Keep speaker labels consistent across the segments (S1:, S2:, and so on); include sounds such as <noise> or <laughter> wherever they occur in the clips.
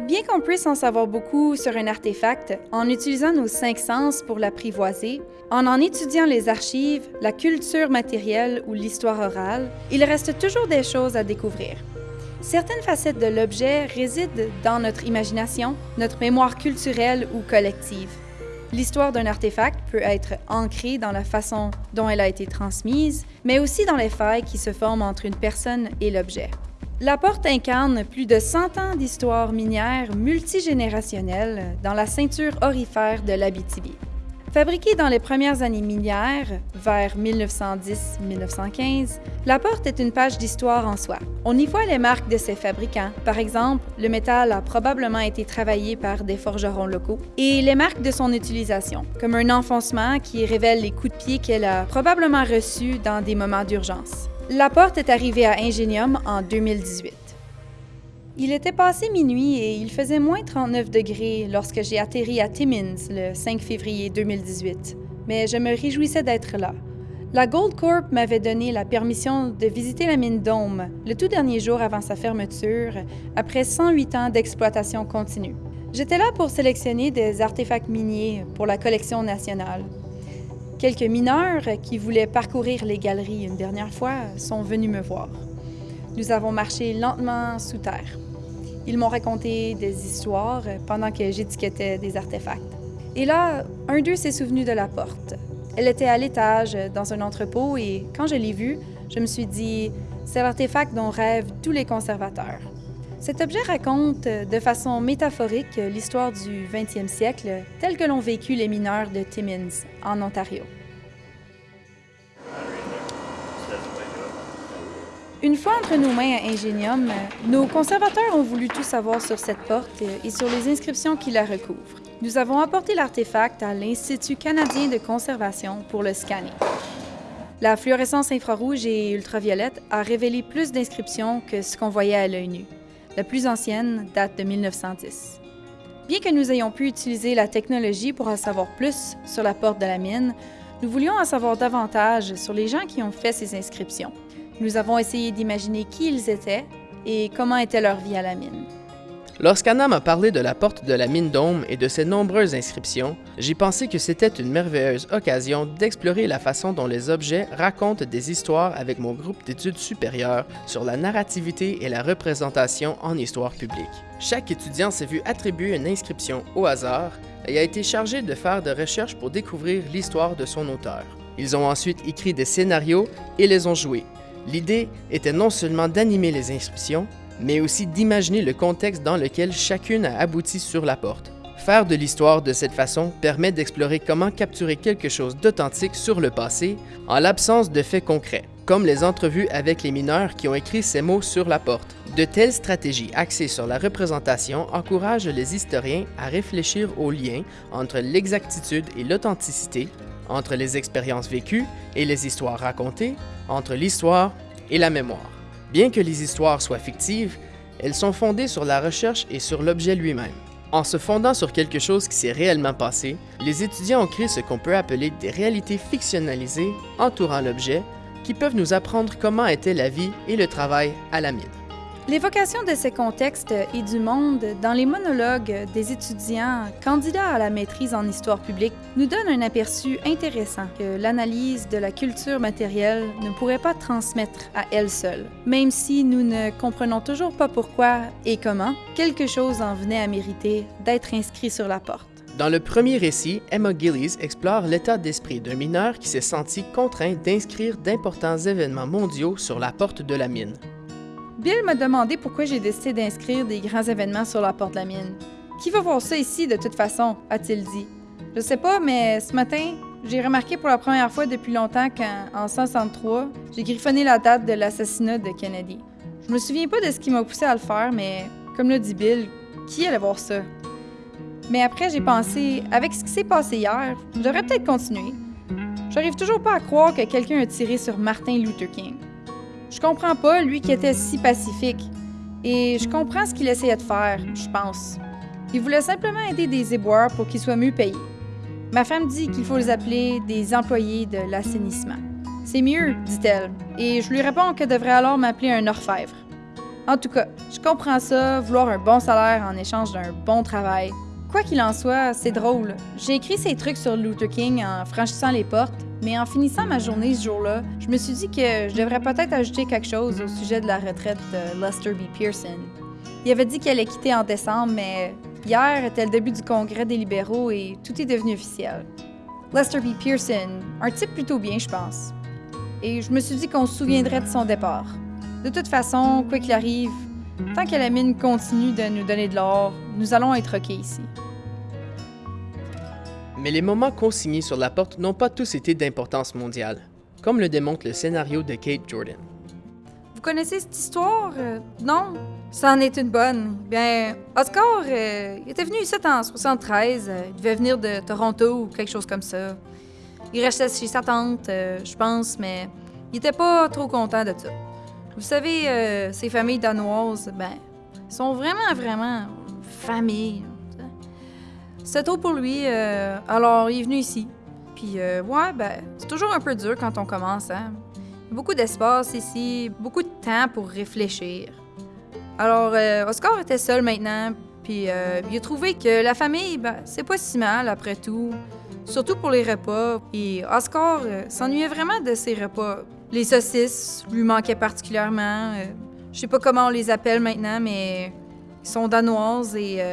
S1: Bien qu'on puisse en savoir beaucoup sur un artefact en utilisant nos cinq sens pour l'apprivoiser, en en étudiant les archives, la culture matérielle ou l'histoire orale, il reste toujours des choses à découvrir. Certaines facettes de l'objet résident dans notre imagination, notre mémoire culturelle ou collective. L'histoire d'un artefact peut être ancrée dans la façon dont elle a été transmise, mais aussi dans les failles qui se forment entre une personne et l'objet. La porte incarne plus de 100 ans d'histoire minière multigénérationnelle dans la ceinture orifère de l'Abitibi. Fabriquée dans les premières années minières, vers 1910-1915, la porte est une page d'histoire en soi. On y voit les marques de ses fabricants. Par exemple, le métal a probablement été travaillé par des forgerons locaux. Et les marques de son utilisation, comme un enfoncement qui révèle les coups de pied qu'elle a probablement reçus dans des moments d'urgence. La porte est arrivée à Ingenium en 2018. Il était passé minuit et il faisait moins 39 degrés lorsque j'ai atterri à Timmins le 5 février 2018, mais je me réjouissais d'être là. La Gold Corp m'avait donné la permission de visiter la mine Dome le tout dernier jour avant sa fermeture, après 108 ans d'exploitation continue. J'étais là pour sélectionner des artefacts miniers pour la collection nationale. Quelques mineurs qui voulaient parcourir les galeries une dernière fois sont venus me voir. Nous avons marché lentement sous terre. Ils m'ont raconté des histoires pendant que j'étiquetais des artefacts. Et là, un d'eux s'est souvenu de la porte. Elle était à l'étage, dans un entrepôt, et quand je l'ai vue, je me suis dit, c'est l'artefact dont rêvent tous les conservateurs. Cet objet raconte de façon métaphorique l'histoire du 20e siècle telle que l'ont vécu les mineurs de Timmins, en Ontario. Une fois entre nos mains à Ingenium, nos conservateurs ont voulu tout savoir sur cette porte et sur les inscriptions qui la recouvrent. Nous avons apporté l'artefact à l'Institut canadien de conservation pour le scanner. La fluorescence infrarouge et ultraviolette a révélé plus d'inscriptions que ce qu'on voyait à l'œil nu. La plus ancienne date de 1910. Bien que nous ayons pu utiliser la technologie pour en savoir plus sur la porte de la mine, nous voulions en savoir davantage sur les gens qui ont fait ces inscriptions. Nous avons essayé d'imaginer qui ils étaient et comment était leur vie à la mine.
S2: Lorsqu'Anna m'a parlé de la porte de la mine d'Homme et de ses nombreuses inscriptions, j'ai pensé que c'était une merveilleuse occasion d'explorer la façon dont les objets racontent des histoires avec mon groupe d'études supérieures sur la narrativité et la représentation en histoire publique. Chaque étudiant s'est vu attribuer une inscription au hasard et a été chargé de faire des recherches pour découvrir l'histoire de son auteur. Ils ont ensuite écrit des scénarios et les ont joués. L'idée était non seulement d'animer les inscriptions, mais aussi d'imaginer le contexte dans lequel chacune a abouti sur la porte. Faire de l'histoire de cette façon permet d'explorer comment capturer quelque chose d'authentique sur le passé en l'absence de faits concrets, comme les entrevues avec les mineurs qui ont écrit ces mots sur la porte. De telles stratégies axées sur la représentation encouragent les historiens à réfléchir aux liens entre l'exactitude et l'authenticité, entre les expériences vécues et les histoires racontées, entre l'histoire et la mémoire. Bien que les histoires soient fictives, elles sont fondées sur la recherche et sur l'objet lui-même. En se fondant sur quelque chose qui s'est réellement passé, les étudiants ont créé ce qu'on peut appeler des réalités fictionnalisées entourant l'objet qui peuvent nous apprendre comment était la vie et le travail à la mine.
S1: L'évocation de ces contextes et du monde dans les monologues des étudiants candidats à la maîtrise en histoire publique nous donne un aperçu intéressant que l'analyse de la culture matérielle ne pourrait pas transmettre à elle seule. Même si nous ne comprenons toujours pas pourquoi et comment, quelque chose en venait à mériter d'être inscrit sur la porte.
S2: Dans le premier récit, Emma Gillies explore l'état d'esprit d'un mineur qui s'est senti contraint d'inscrire d'importants événements mondiaux sur la porte de la mine.
S1: Bill m'a demandé pourquoi j'ai décidé d'inscrire des grands événements sur la porte de la mine. Qui va voir ça ici de toute façon, a-t-il dit. Je sais pas, mais ce matin, j'ai remarqué pour la première fois depuis longtemps qu'en 1963, j'ai griffonné la date de l'assassinat de Kennedy. Je me souviens pas de ce qui m'a poussé à le faire, mais comme l'a dit Bill, qui allait voir ça? Mais après, j'ai pensé, avec ce qui s'est passé hier, je devrais peut-être continuer. J'arrive toujours pas à croire que quelqu'un a tiré sur Martin Luther King. Je comprends pas, lui qui était si pacifique. Et je comprends ce qu'il essayait de faire, je pense. Il voulait simplement aider des éboueurs pour qu'ils soient mieux payés. Ma femme dit qu'il faut les appeler des employés de l'assainissement. C'est mieux, dit-elle, et je lui réponds qu'elle devrait alors m'appeler un orfèvre. En tout cas, je comprends ça, vouloir un bon salaire en échange d'un bon travail. Quoi qu'il en soit, c'est drôle. J'ai écrit ces trucs sur Luther King en franchissant les portes, mais en finissant ma journée ce jour-là, je me suis dit que je devrais peut-être ajouter quelque chose au sujet de la retraite de Lester B. Pearson. Il avait dit qu'il allait quitter en décembre, mais hier était le début du congrès des libéraux et tout est devenu officiel. Lester B. Pearson, un type plutôt bien, je pense. Et je me suis dit qu'on se souviendrait de son départ. De toute façon, quoi qu'il arrive, tant que la mine continue de nous donner de l'or, nous allons être OK ici.
S2: Mais les moments consignés sur la porte n'ont pas tous été d'importance mondiale, comme le démontre le scénario de Kate Jordan.
S1: Vous connaissez cette histoire? Euh, non? Ça en est une bonne. Bien, Oscar, euh, il était venu ici en 73. euh, il devait venir de Toronto ou quelque chose comme ça. Il restait chez sa tante, je pense, mais il était pas trop content de ça. Vous savez, ces familles danoises, ben, sont vraiment, vraiment familles. C'était tôt pour lui, euh, alors il est venu ici. Puis, euh, ouais, ben, c'est toujours un peu dur quand on commence, hein. Beaucoup d'espace ici, beaucoup de temps pour réfléchir. Alors, euh, Oscar était seul maintenant, puis euh, il a trouvé que la famille, ben, c'est pas si mal après tout, surtout pour les repas. Et Oscar euh, s'ennuyait vraiment de ses repas. Les saucisses lui manquaient particulièrement. je sais pas comment on les appelle maintenant, mais ils sont danoises et,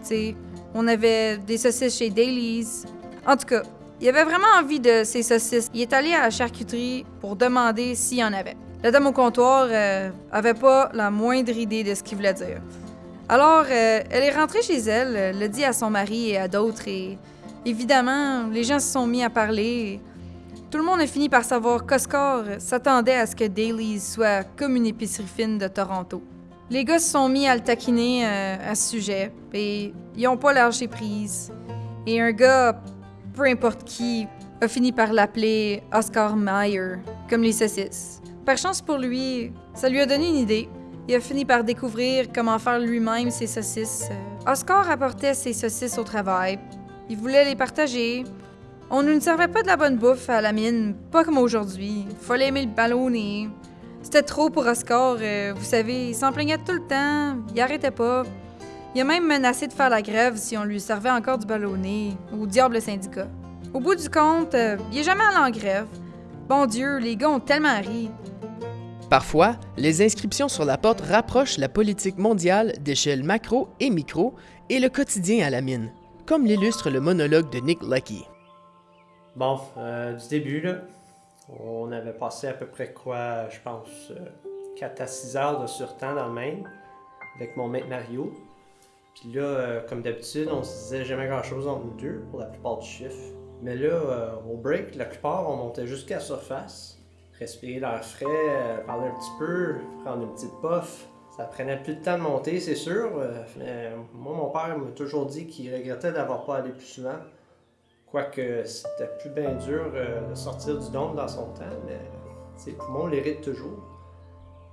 S1: tu sais, on avait des saucisses chez Dailies. En tout cas, il avait vraiment envie de ces saucisses. Il est allé à la charcuterie pour demander s'il y en avait. La dame au comptoir euh, avait pas la moindre idée de ce qu'il voulait dire. Alors, euh, elle est rentrée chez elle, euh, l'a dit à son mari et à d'autres, et évidemment, les gens se sont mis à parler. Tout le monde a fini par savoir qu'Oscar s'attendait à ce que Dailies soit comme une épicerie fine de Toronto. Les gars se sont mis à le taquiner euh, à ce sujet, et ils ont pas lâché prise. Et un gars, peu importe qui, a fini par l'appeler Oscar Mayer, comme les saucisses. Par chance pour lui, ça lui a donné une idée. Il a fini par découvrir comment faire lui-même ses saucisses. Euh, Oscar apportait ses saucisses au travail. Il voulait les partager. On ne nous servait pas de la bonne bouffe à la mine, pas comme aujourd'hui. Fallait aimer le ballonner. C'était trop pour Oscar, euh, vous savez, il s'en plaignait tout le temps, il arrêtait pas. Il a même menacé de faire la grève si on lui servait encore du ballonné, au diable le syndicat. Au bout du compte, euh, il est jamais allé en grève. Bon Dieu, les gars ont tellement ri.
S2: Parfois, les inscriptions sur la porte rapprochent la politique mondiale d'échelle macro et micro et le quotidien à la mine, comme l'illustre le monologue de Nick Lucky.
S3: Bon, euh, du début, là, on avait passé à peu près quoi, je pense, 4 à 6 heures de surtemps dans le Maine avec mon mec Mario. Puis là, euh, comme d'habitude, on se disait jamais grand-chose entre nous deux pour la plupart du chiffre. Mais là, euh, au break, la plupart, on montait jusqu'à la surface, respirer l'air frais, euh, parler un petit peu, prendre une petite puff. Ça prenait plus de temps de monter, c'est sûr. euh, mais moi, mon père m'a toujours dit qu'il regrettait d'avoir pas allé plus souvent. Quoique c'était plus bien dur euh, de sortir du dôme dans son temps, mais ses poumons l'héritent toujours.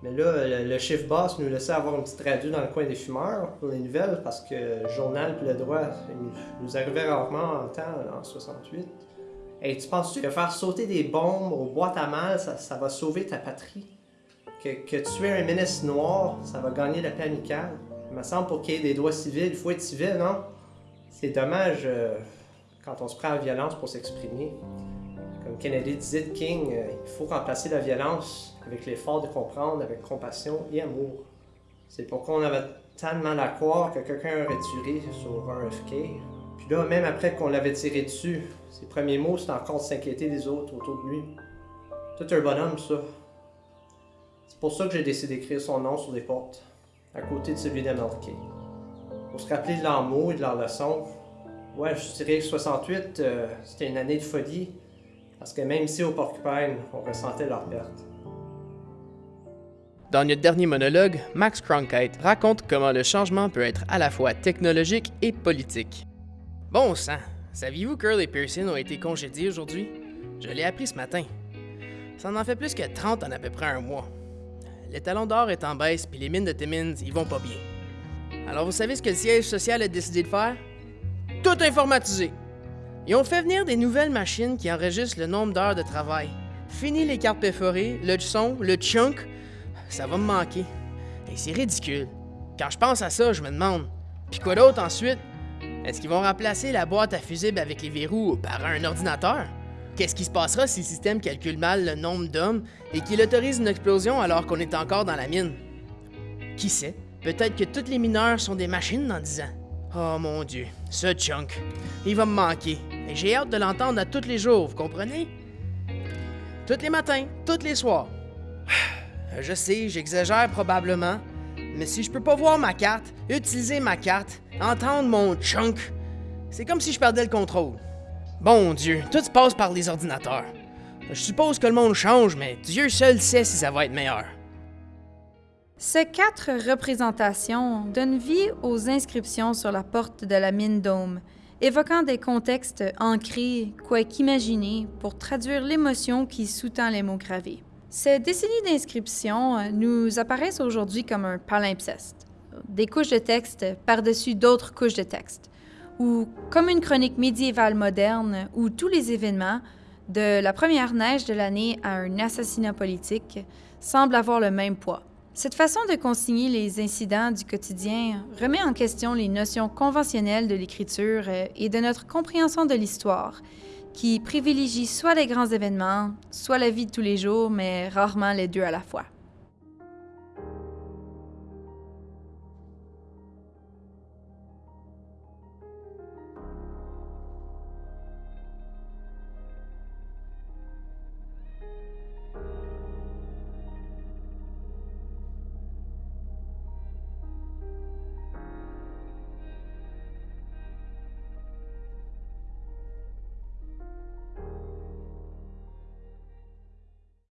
S3: Mais là, le, le chiffre basse nous laissait avoir une petite radio dans le coin des fumeurs pour les nouvelles parce que le journal puis le droit nous, arrivait rarement en temps en 68. Et tu penses-tu que faire sauter des bombes aux boîtes à mal, ça, ça va sauver ta patrie? Que, que tuer un ministre noir, ça va gagner la paix amicale? Il me semble pour qu'il y ait des droits civils, il faut être civil, non? C'est dommage euh, quand on se prend à la violence pour s'exprimer. Comme Kennedy disait de King, euh, il faut remplacer la violence avec l'effort de comprendre, avec compassion et amour. C'est pourquoi on avait mal à croire que quelqu'un aurait tiré sur RFK. Puis là, même après qu'on l'avait tiré dessus, ses premiers mots, c'était encore de s'inquiéter des autres autour de lui. Tout un bonhomme, ça. C'est pour ça que j'ai décidé d'écrire son nom sur des portes, à côté de celui d'MLK. Pour se rappeler de leurs mots et de leurs leçons. Ouais, je dirais que 68, euh, c'était une année de folie, parce que même ici au Porcupine, on ressentait leur perte.
S2: Dans notre dernier monologue, Max Cronkite raconte comment le changement peut être à la fois technologique et politique. Bon sang, saviez-vous qu'Earl et Pearson ont été congédiés aujourd'hui? Je l'ai appris ce matin. Ça en fait plus que 30 en à peu près un mois. L'étalon d'or est en baisse, puis les mines de Timmins, ils vont pas bien. Alors vous savez ce que le siège social a décidé de faire? Tout informatiser! Ils ont fait venir des nouvelles machines qui enregistrent le nombre d'heures de travail. Fini les cartes perforées, le son, le chunk, ça va me manquer. Et c'est ridicule. Quand je pense à ça, je me demande, puis quoi d'autre ensuite? Est-ce qu'ils vont remplacer la boîte à fusibles avec les verrous par un ordinateur? Qu'est-ce qui se passera si le système calcule mal le nombre d'hommes et qu'il autorise une explosion alors qu'on est encore dans la mine? Qui sait? Peut-être que tous les mineurs sont des machines dans 10 ans. Oh mon dieu, ce chunk. Il va me manquer. Et j'ai hâte de l'entendre à tous les jours, vous comprenez? Tous les matins, tous les soirs. <sighs> Je sais, j'exagère probablement, mais si je peux pas voir ma carte, utiliser ma carte, entendre mon chunk, c'est comme si je perdais le contrôle. Bon Dieu, tout se passe par les ordinateurs. Je suppose que le monde change, mais Dieu seul sait si ça va être meilleur.
S1: Ces quatre représentations donnent vie aux inscriptions sur la porte de la mine Dôme, évoquant des contextes ancrés, quoi qu'imaginer, pour traduire l'émotion qui sous-tend les mots gravés. Ces décennies d'inscriptions nous apparaissent aujourd'hui comme un palimpseste, des couches de texte par-dessus d'autres couches de texte, ou comme une chronique médiévale moderne où tous les événements, de la première neige de l'année à un assassinat politique, semblent avoir le même poids. Cette façon de consigner les incidents du quotidien remet en question les notions conventionnelles de l'écriture euh, et de notre compréhension de l'histoire, qui privilégie soit les grands événements, soit la vie de tous les jours, mais rarement les deux à la fois.